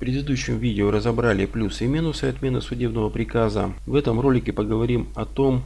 предыдущем видео разобрали плюсы и минусы отмены судебного приказа. В этом ролике поговорим о том,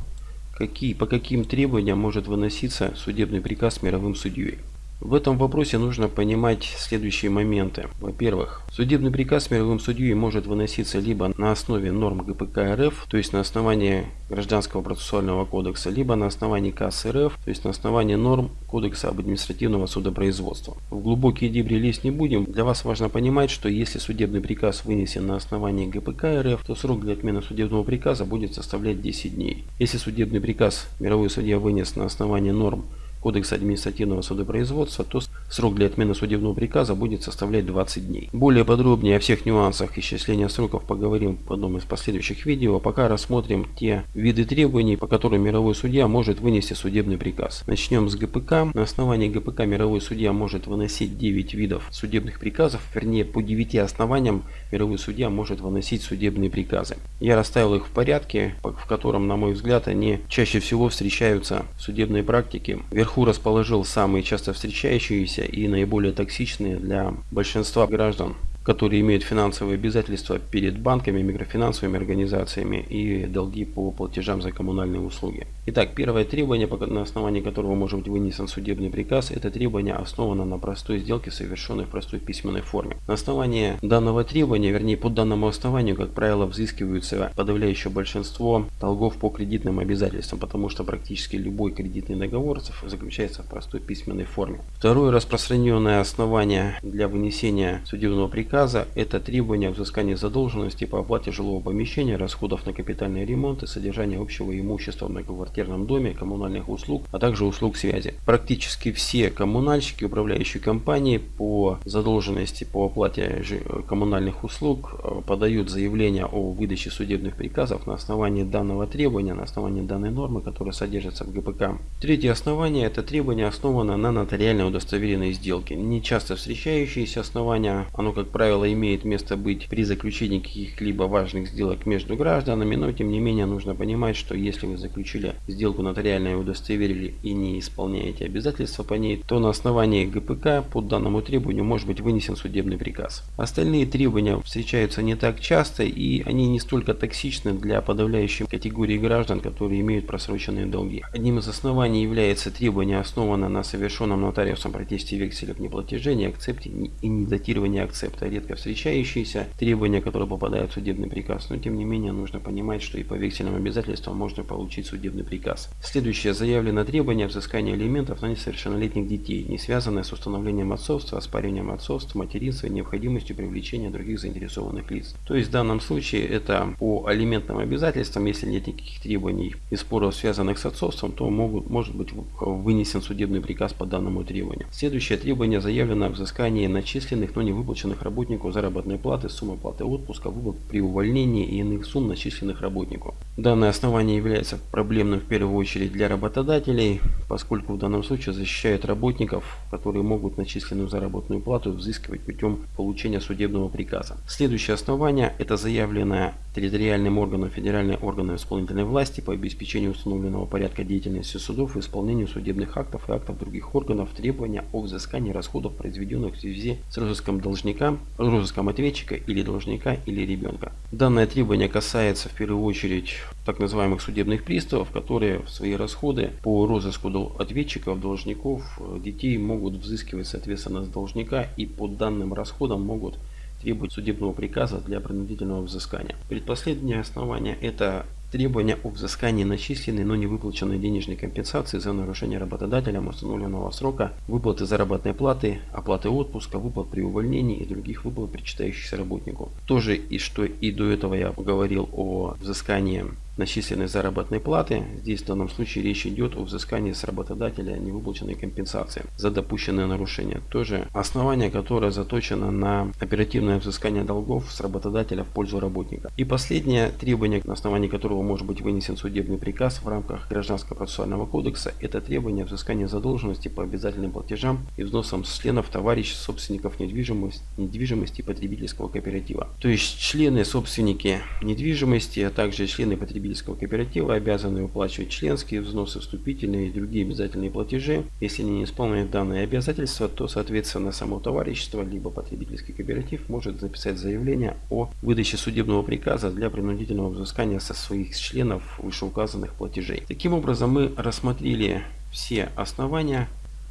какие, по каким требованиям может выноситься судебный приказ мировым судьей. В этом вопросе нужно понимать следующие моменты. Во-первых, судебный приказ мировым судьей может выноситься либо на основе норм ГПК РФ, то есть на основании Гражданского процессуального кодекса, либо на основании КАС РФ, то есть на основании норм Кодекса об административного судопроизводства. В глубокие дебри лезть не будем. Для вас важно понимать, что если судебный приказ вынесен на основании ГПК РФ, то срок для отмены судебного приказа будет составлять 10 дней. Если судебный приказ мировой судья вынес на основании норм Кодекса административного судопроизводства, то срок для отмены судебного приказа будет составлять 20 дней. Более подробнее о всех нюансах исчисления сроков поговорим в одном из последующих видео. Пока рассмотрим те виды требований, по которым мировой судья может вынести судебный приказ. Начнем с ГПК. На основании ГПК мировой судья может выносить 9 видов судебных приказов, вернее по 9 основаниям мировой судья может выносить судебные приказы. Я расставил их в порядке, в котором, на мой взгляд, они чаще всего встречаются в судебной практике. Вверху расположил самые часто встречающиеся и наиболее токсичные для большинства граждан которые имеют финансовые обязательства перед банками, микрофинансовыми организациями и долги по платежам за коммунальные услуги. Итак, первое требование, на основании которого может быть вынесен судебный приказ, это требование основано на простой сделке, совершенной в простой письменной форме. На основании данного требования, вернее по данному основанию, как правило, взыскиваются подавляющее большинство долгов по кредитным обязательствам, потому что практически любой кредитный договор заключается в простой письменной форме. Второе распространенное основание для вынесения судебного приказа приказа – это требование взыскания задолженности по оплате жилого помещения, расходов на капитальный ремонт и содержание общего имущества в многоквартирном доме, коммунальных услуг, а также услуг связи. Практически все коммунальщики, управляющие компании по задолженности по оплате коммунальных услуг э, подают заявление о выдаче судебных приказов на основании данного требования, на основании данной нормы, которая содержится в ГПК. Третье основание – это требование основано на нотариально удостоверенной сделке. Не часто встречающееся основание, оно как правило правило, имеет место быть при заключении каких-либо важных сделок между гражданами, но тем не менее нужно понимать, что если вы заключили сделку нотариально и удостоверили и не исполняете обязательства по ней, то на основании ГПК по данному требованию может быть вынесен судебный приказ. Остальные требования встречаются не так часто и они не столько токсичны для подавляющей категории граждан, которые имеют просроченные долги. Одним из оснований является требование основано на совершенном нотариусом протесте векселя в неплатеже, акцепте и недатировании акцепта редко встречающиеся требования, которые попадают в судебный приказ, но тем не менее нужно понимать, что и по вексельным обязательствам можно получить судебный приказ. Следующее заявлено требование взыскания алиментов на несовершеннолетних детей, не связанное с установлением отцовства, оспариванием отцовства, материнства и необходимостью привлечения других заинтересованных лиц. То есть в данном случае это по алиментным обязательствам, если нет никаких требований и споров, связанных с отцовством, то могут, может быть вынесен судебный приказ по данному требованию. Следующее требование заявлено о взыскании начисленных, но не выплаченных работ работнику заработной платы, сумма платы отпуска, выплат при увольнении и иных сумм, начисленных работнику. Данное основание является проблемным в первую очередь для работодателей, поскольку в данном случае защищает работников, которые могут начисленную заработную плату взыскивать путем получения судебного приказа. Следующее основание – это заявленное территориальным органам федеральной органы исполнительной власти по обеспечению установленного порядка деятельности судов и исполнению судебных актов и актов других органов требования о взыскании расходов, произведенных в связи с розыском должника, розыском ответчика или должника или ребенка. Данное требование касается в первую очередь так называемых судебных приставов, которые в свои расходы по розыску ответчиков, должников, э, детей могут взыскивать соответственно с должника и по данным расходам могут требовать судебного приказа для принудительного взыскания. Предпоследнее основание это требования о взыскании начисленной, но не выплаченной денежной компенсации за нарушение работодателем установленного срока, выплаты заработной платы, оплаты отпуска, выплат при увольнении и других выплат, причитающихся работнику. Тоже и что и до этого я говорил о взыскании начисленной заработной платы. Здесь в данном случае речь идет о взыскании с работодателя невыплаченной компенсации за допущенное нарушение. Тоже основание, которое заточено на оперативное взыскание долгов с работодателя в пользу работника. И последнее требование, на основании которого может быть вынесен судебный приказ в рамках Гражданского процессуального кодекса, это требование взыскания задолженности по обязательным платежам и взносам с членов товарищ собственников недвижимости, недвижимости потребительского кооператива. То есть члены собственники недвижимости, а также члены потребительского потребительского кооператива обязаны выплачивать членские взносы, вступительные и другие обязательные платежи. Если они не исполняют данные обязательства, то, соответственно, само товарищество либо потребительский кооператив может записать заявление о выдаче судебного приказа для принудительного взыскания со своих членов вышеуказанных платежей. Таким образом, мы рассмотрели все основания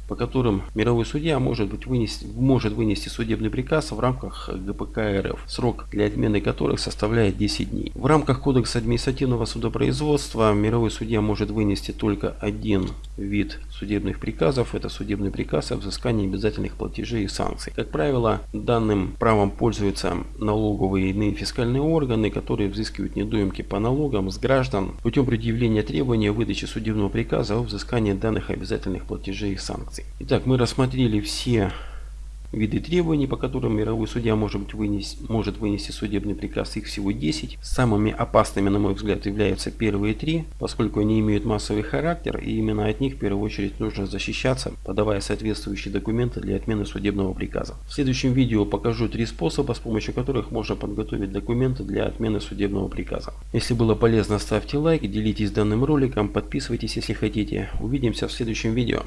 по которым мировой судья может, быть вынести, может вынести судебный приказ в рамках ГПК РФ, срок для отмены которых составляет 10 дней. В рамках Кодекса административного судопроизводства мировой судья может вынести только один вид судебных приказов. Это судебный приказ о взыскании обязательных платежей и санкций. Как правило, данным правом пользуются налоговые и иные фискальные органы, которые взыскивают недоимки по налогам с граждан путем предъявления требования выдачи судебного приказа о взыскании данных обязательных платежей и санкций санкций. Итак, мы рассмотрели все виды требований, по которым мировой судья может, быть вынес, может вынести судебный приказ. Их всего 10. Самыми опасными, на мой взгляд, являются первые три, поскольку они имеют массовый характер, и именно от них в первую очередь нужно защищаться, подавая соответствующие документы для отмены судебного приказа. В следующем видео покажу три способа, с помощью которых можно подготовить документы для отмены судебного приказа. Если было полезно, ставьте лайк, делитесь данным роликом, подписывайтесь, если хотите. Увидимся в следующем видео.